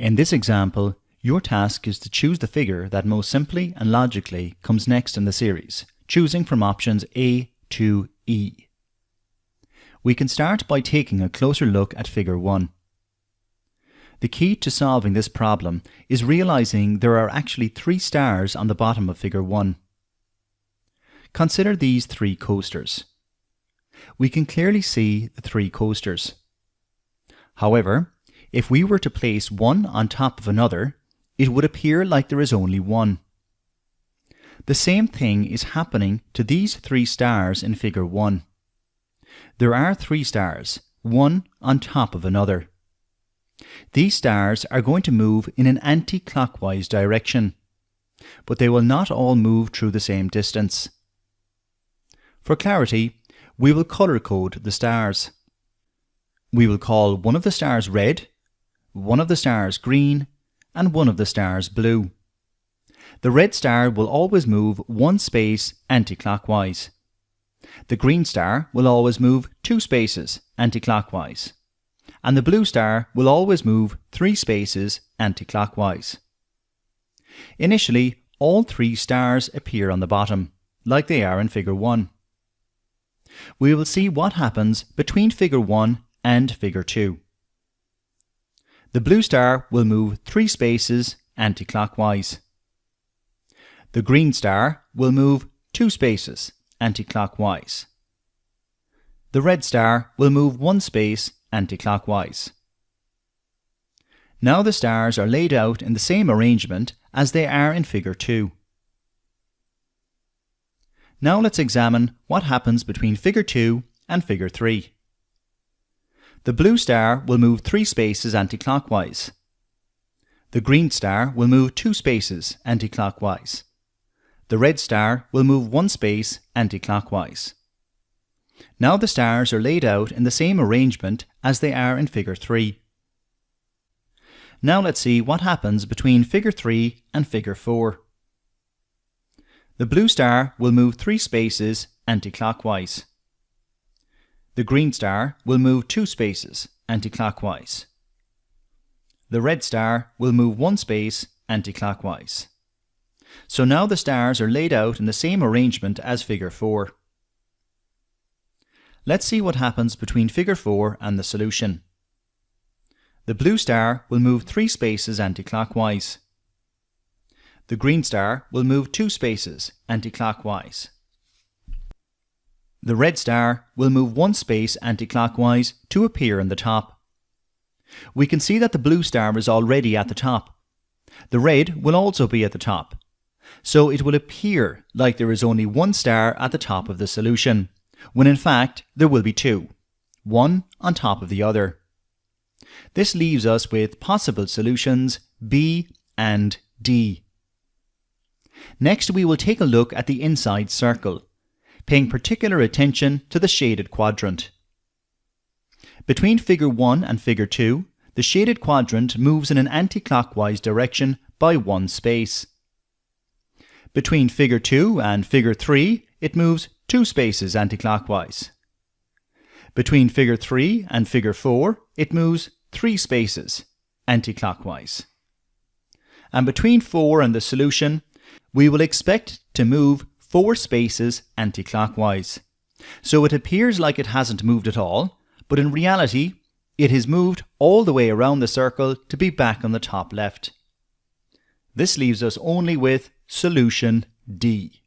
In this example, your task is to choose the figure that most simply and logically comes next in the series, choosing from options A to E. We can start by taking a closer look at figure 1. The key to solving this problem is realizing there are actually three stars on the bottom of figure 1. Consider these three coasters. We can clearly see the three coasters. However, if we were to place one on top of another, it would appear like there is only one. The same thing is happening to these three stars in figure 1. There are three stars, one on top of another. These stars are going to move in an anti-clockwise direction, but they will not all move through the same distance. For clarity, we will color code the stars. We will call one of the stars red, one of the stars green, and one of the stars blue. The red star will always move one space anti-clockwise. The green star will always move two spaces anti-clockwise and the blue star will always move three spaces anti-clockwise. Initially, all three stars appear on the bottom, like they are in figure 1. We will see what happens between figure 1 and figure 2. The blue star will move three spaces anti-clockwise. The green star will move two spaces anti-clockwise. The red star will move one space anti-clockwise. Now the stars are laid out in the same arrangement as they are in figure 2. Now let's examine what happens between figure 2 and figure 3. The blue star will move three spaces anti-clockwise. The green star will move two spaces anti-clockwise. The red star will move one space anti-clockwise. Now the stars are laid out in the same arrangement as they are in figure 3. Now let's see what happens between figure 3 and figure 4. The blue star will move three spaces anti-clockwise. The green star will move two spaces anti-clockwise. The red star will move one space anti-clockwise. So now the stars are laid out in the same arrangement as figure 4. Let's see what happens between figure 4 and the solution. The blue star will move three spaces anti-clockwise. The green star will move two spaces anti-clockwise. The red star will move one space anti-clockwise to appear in the top. We can see that the blue star is already at the top. The red will also be at the top. So it will appear like there is only one star at the top of the solution when in fact there will be two, one on top of the other. This leaves us with possible solutions B and D. Next we will take a look at the inside circle, paying particular attention to the shaded quadrant. Between figure 1 and figure 2, the shaded quadrant moves in an anti-clockwise direction by one space. Between figure 2 and figure 3, it moves two spaces anticlockwise. Between figure 3 and figure 4, it moves three spaces anticlockwise. And between 4 and the solution, we will expect to move four spaces anticlockwise. So it appears like it hasn't moved at all, but in reality, it has moved all the way around the circle to be back on the top left. This leaves us only with solution D.